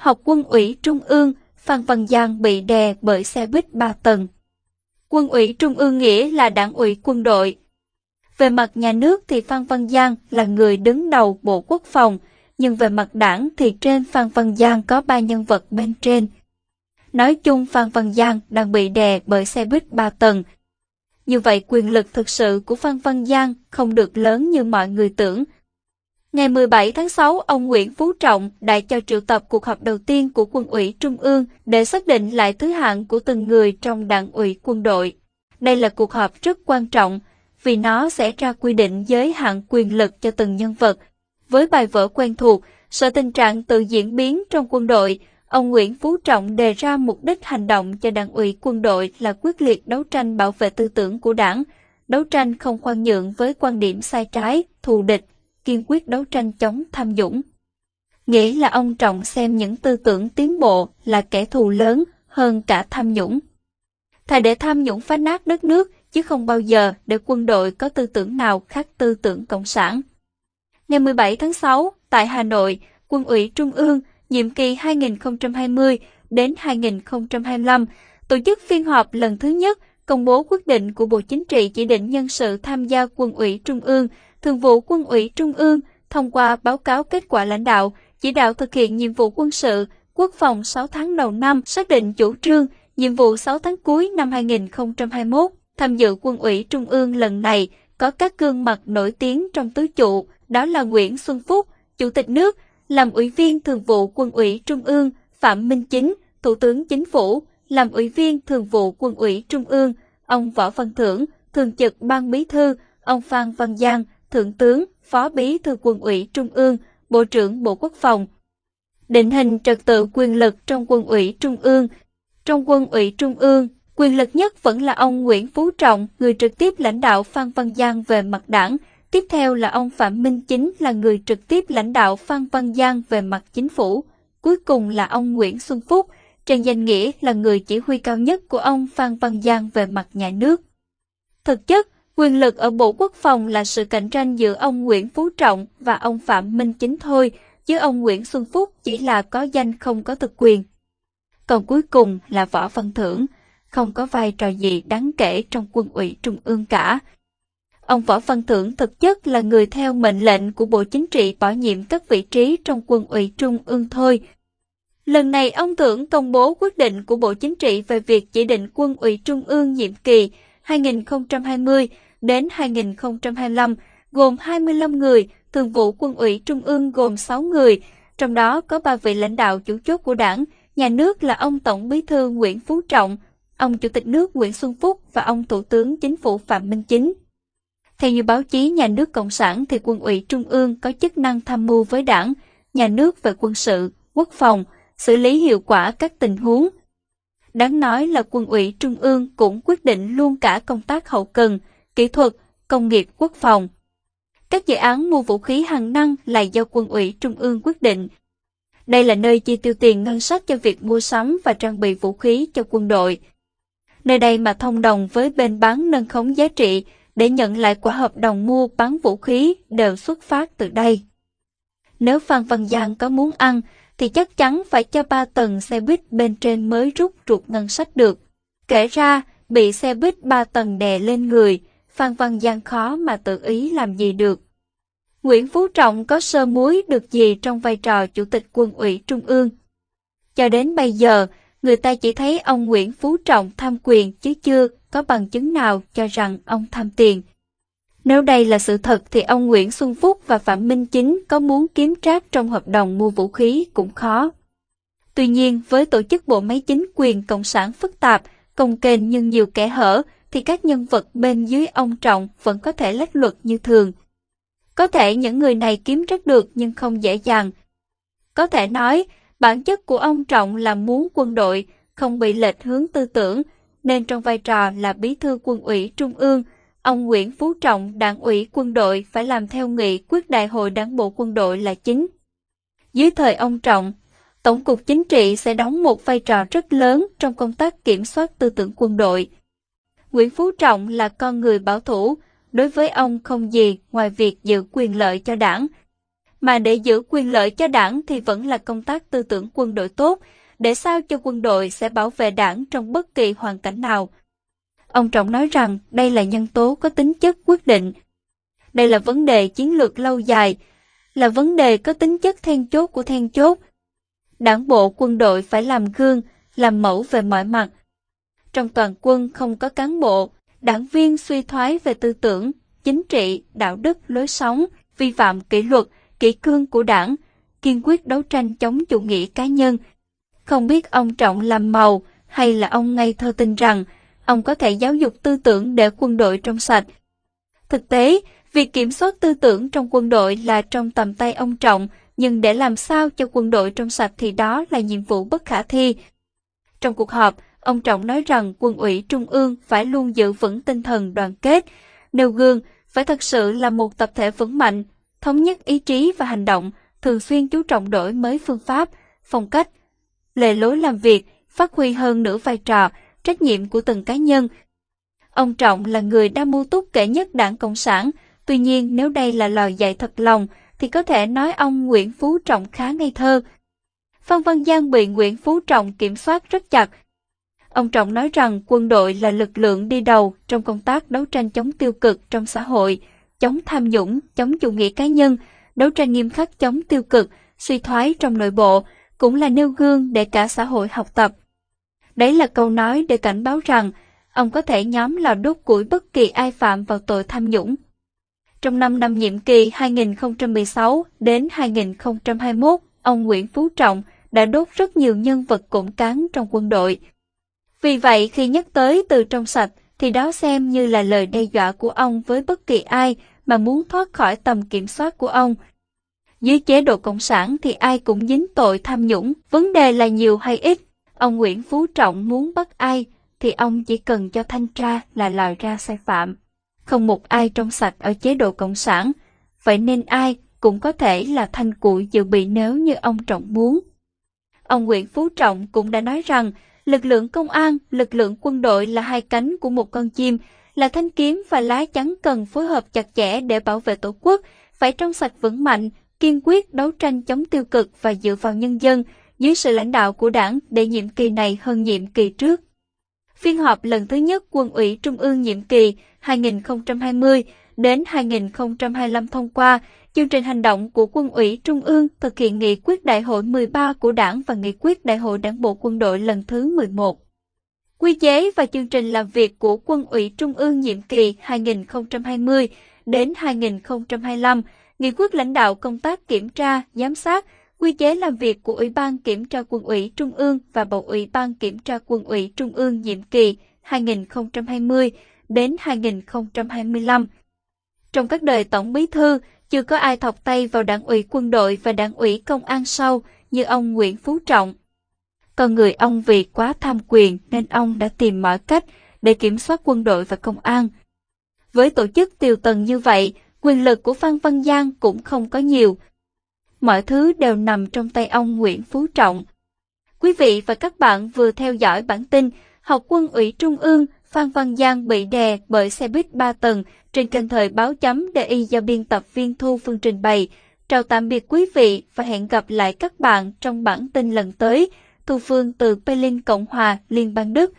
học quân ủy trung ương, Phan Văn Giang bị đè bởi xe buýt 3 tầng. Quân ủy trung ương nghĩa là đảng ủy quân đội. Về mặt nhà nước thì Phan Văn Giang là người đứng đầu Bộ Quốc phòng, nhưng về mặt đảng thì trên Phan Văn Giang có ba nhân vật bên trên. Nói chung Phan Văn Giang đang bị đè bởi xe buýt 3 tầng. Như vậy quyền lực thực sự của Phan Văn Giang không được lớn như mọi người tưởng. Ngày 17 tháng 6, ông Nguyễn Phú Trọng đã cho triệu tập cuộc họp đầu tiên của quân ủy Trung ương để xác định lại thứ hạng của từng người trong đảng ủy quân đội. Đây là cuộc họp rất quan trọng vì nó sẽ ra quy định giới hạn quyền lực cho từng nhân vật. Với bài vở quen thuộc, sợ tình trạng tự diễn biến trong quân đội, ông Nguyễn Phú Trọng đề ra mục đích hành động cho đảng ủy quân đội là quyết liệt đấu tranh bảo vệ tư tưởng của đảng, đấu tranh không khoan nhượng với quan điểm sai trái, thù địch, kiên quyết đấu tranh chống tham nhũng. Nghĩ là ông Trọng xem những tư tưởng tiến bộ là kẻ thù lớn hơn cả tham nhũng. Thà để tham nhũng phá nát đất nước, chứ không bao giờ để quân đội có tư tưởng nào khác tư tưởng Cộng sản. Ngày 17 tháng 6, tại Hà Nội, Quân ủy Trung ương, nhiệm kỳ 2020 đến 2025, tổ chức phiên họp lần thứ nhất công bố quyết định của Bộ Chính trị chỉ định nhân sự tham gia Quân ủy Trung ương, Thường vụ Quân ủy Trung ương thông qua báo cáo kết quả lãnh đạo, chỉ đạo thực hiện nhiệm vụ quân sự, quốc phòng 6 tháng đầu năm, xác định chủ trương, nhiệm vụ 6 tháng cuối năm 2021. Tham dự quân ủy Trung ương lần này có các gương mặt nổi tiếng trong tứ trụ, đó là Nguyễn Xuân Phúc, Chủ tịch nước, làm ủy viên thường vụ quân ủy Trung ương, Phạm Minh Chính, Thủ tướng Chính phủ, làm ủy viên thường vụ quân ủy Trung ương, ông Võ Văn Thưởng, thường trực ban bí thư, ông Phan Văn Giang, thượng tướng, phó bí thư quân ủy Trung ương, bộ trưởng Bộ Quốc phòng. Định hình trật tự quyền lực trong quân ủy Trung ương. Trong quân ủy Trung ương, quyền lực nhất vẫn là ông Nguyễn Phú Trọng, người trực tiếp lãnh đạo Phan Văn Giang về mặt đảng. Tiếp theo là ông Phạm Minh Chính là người trực tiếp lãnh đạo Phan Văn Giang về mặt chính phủ. Cuối cùng là ông Nguyễn Xuân Phúc, trên danh nghĩa là người chỉ huy cao nhất của ông Phan Văn Giang về mặt nhà nước. Thực chất, quyền lực ở Bộ Quốc phòng là sự cạnh tranh giữa ông Nguyễn Phú Trọng và ông Phạm Minh Chính thôi, chứ ông Nguyễn Xuân Phúc chỉ là có danh không có thực quyền. Còn cuối cùng là Võ Văn Thưởng, không có vai trò gì đáng kể trong quân ủy trung ương cả. Ông Võ Văn Thưởng thực chất là người theo mệnh lệnh của Bộ Chính trị bỏ nhiệm các vị trí trong quân ủy trung ương thôi. Lần này ông Thưởng công bố quyết định của Bộ Chính trị về việc chỉ định quân ủy trung ương nhiệm kỳ 2020 đến 2025 gồm 25 người, thường vụ quân ủy trung ương gồm 6 người, trong đó có 3 vị lãnh đạo chủ chốt của đảng, nhà nước là ông Tổng bí thư Nguyễn Phú Trọng, ông Chủ tịch nước Nguyễn Xuân Phúc và ông Thủ tướng Chính phủ Phạm Minh Chính. Theo như báo chí nhà nước Cộng sản thì quân ủy Trung ương có chức năng tham mưu với đảng, nhà nước về quân sự, quốc phòng, xử lý hiệu quả các tình huống. Đáng nói là quân ủy Trung ương cũng quyết định luôn cả công tác hậu cần, kỹ thuật, công nghiệp quốc phòng. Các dự án mua vũ khí hàng năng là do quân ủy Trung ương quyết định. Đây là nơi chi tiêu tiền ngân sách cho việc mua sắm và trang bị vũ khí cho quân đội. Nơi đây mà thông đồng với bên bán nâng khống giá trị để nhận lại quả hợp đồng mua bán vũ khí đều xuất phát từ đây. Nếu Phan Văn Giang có muốn ăn, thì chắc chắn phải cho ba tầng xe buýt bên trên mới rút ruột ngân sách được. Kể ra, bị xe buýt ba tầng đè lên người, Phan Văn Giang khó mà tự ý làm gì được. Nguyễn Phú Trọng có sơ muối được gì trong vai trò Chủ tịch quân ủy Trung ương. Cho đến bây giờ, người ta chỉ thấy ông Nguyễn Phú Trọng tham quyền chứ chưa có bằng chứng nào cho rằng ông tham tiền. Nếu đây là sự thật thì ông Nguyễn Xuân Phúc và Phạm Minh Chính có muốn kiếm trác trong hợp đồng mua vũ khí cũng khó. Tuy nhiên, với tổ chức bộ máy chính quyền cộng sản phức tạp, công kênh nhưng nhiều kẻ hở, thì các nhân vật bên dưới ông Trọng vẫn có thể lách luật như thường. Có thể những người này kiếm rất được nhưng không dễ dàng. Có thể nói, bản chất của ông Trọng là muốn quân đội không bị lệch hướng tư tưởng, nên trong vai trò là bí thư quân ủy trung ương, ông Nguyễn Phú Trọng đảng ủy quân đội phải làm theo nghị quyết đại hội đảng bộ quân đội là chính. Dưới thời ông Trọng, Tổng cục Chính trị sẽ đóng một vai trò rất lớn trong công tác kiểm soát tư tưởng quân đội. Nguyễn Phú Trọng là con người bảo thủ, đối với ông không gì ngoài việc giữ quyền lợi cho đảng. mà để giữ quyền lợi cho đảng thì vẫn là công tác tư tưởng quân đội tốt, để sao cho quân đội sẽ bảo vệ đảng trong bất kỳ hoàn cảnh nào. Ông Trọng nói rằng đây là nhân tố có tính chất quyết định. Đây là vấn đề chiến lược lâu dài, là vấn đề có tính chất then chốt của then chốt. Đảng bộ quân đội phải làm gương, làm mẫu về mọi mặt. Trong toàn quân không có cán bộ, đảng viên suy thoái về tư tưởng, chính trị, đạo đức, lối sống, vi phạm kỷ luật, kỷ cương của đảng, kiên quyết đấu tranh chống chủ nghĩa cá nhân. Không biết ông Trọng làm màu hay là ông ngây thơ tin rằng ông có thể giáo dục tư tưởng để quân đội trong sạch. Thực tế, việc kiểm soát tư tưởng trong quân đội là trong tầm tay ông Trọng, nhưng để làm sao cho quân đội trong sạch thì đó là nhiệm vụ bất khả thi. Trong cuộc họp, ông Trọng nói rằng quân ủy Trung ương phải luôn giữ vững tinh thần đoàn kết, nêu gương, phải thật sự là một tập thể vững mạnh, thống nhất ý chí và hành động, thường xuyên chú trọng đổi mới phương pháp, phong cách, lề lối làm việc, phát huy hơn nữa vai trò, trách nhiệm của từng cá nhân. Ông Trọng là người đa mưu túc kể nhất đảng Cộng sản, tuy nhiên nếu đây là lời dạy thật lòng, thì có thể nói ông Nguyễn Phú Trọng khá ngây thơ. Phan Văn Giang bị Nguyễn Phú Trọng kiểm soát rất chặt. Ông Trọng nói rằng quân đội là lực lượng đi đầu trong công tác đấu tranh chống tiêu cực trong xã hội, chống tham nhũng, chống chủ nghĩa cá nhân, đấu tranh nghiêm khắc chống tiêu cực, suy thoái trong nội bộ, cũng là nêu gương để cả xã hội học tập. Đấy là câu nói để cảnh báo rằng ông có thể nhóm lò đốt củi bất kỳ ai phạm vào tội tham nhũng. Trong 5 năm nhiệm kỳ 2016 đến 2021, ông Nguyễn Phú Trọng đã đốt rất nhiều nhân vật củng cán trong quân đội. Vì vậy khi nhắc tới từ trong sạch thì đó xem như là lời đe dọa của ông với bất kỳ ai mà muốn thoát khỏi tầm kiểm soát của ông. Dưới chế độ Cộng sản thì ai cũng dính tội tham nhũng, vấn đề là nhiều hay ít. Ông Nguyễn Phú Trọng muốn bắt ai thì ông chỉ cần cho thanh tra là lòi ra sai phạm. Không một ai trong sạch ở chế độ Cộng sản, vậy nên ai cũng có thể là thanh củi dự bị nếu như ông Trọng muốn. Ông Nguyễn Phú Trọng cũng đã nói rằng lực lượng công an, lực lượng quân đội là hai cánh của một con chim, là thanh kiếm và lá chắn cần phối hợp chặt chẽ để bảo vệ tổ quốc, phải trong sạch vững mạnh, kiên quyết đấu tranh chống tiêu cực và dựa vào nhân dân dưới sự lãnh đạo của đảng để nhiệm kỳ này hơn nhiệm kỳ trước. Phiên họp lần thứ nhất quân ủy Trung ương nhiệm kỳ 2020 đến 2025 thông qua chương trình hành động của quân ủy Trung ương thực hiện nghị quyết đại hội 13 của đảng và nghị quyết đại hội đảng bộ quân đội lần thứ 11. Quy chế và chương trình làm việc của quân ủy Trung ương nhiệm kỳ 2020 đến 2025, nghị quyết lãnh đạo công tác kiểm tra, giám sát, quy chế làm việc của Ủy ban Kiểm tra Quân ủy Trung ương và Bầu Ủy ban Kiểm tra Quân ủy Trung ương nhiệm kỳ 2020 đến 2025. Trong các đời Tổng Bí Thư, chưa có ai thọc tay vào đảng ủy quân đội và đảng ủy công an sau như ông Nguyễn Phú Trọng. Còn người ông vì quá tham quyền nên ông đã tìm mọi cách để kiểm soát quân đội và công an. Với tổ chức tiều tần như vậy, quyền lực của Phan Văn Giang cũng không có nhiều. Mọi thứ đều nằm trong tay ông Nguyễn Phú Trọng. Quý vị và các bạn vừa theo dõi bản tin Học quân ủy Trung ương Phan Văn Giang bị đè bởi xe buýt 3 tầng trên kênh thời báo chấm DI do biên tập viên Thu Phương trình bày. Chào tạm biệt quý vị và hẹn gặp lại các bạn trong bản tin lần tới. Thu Phương từ Berlin, Cộng hòa, Liên bang Đức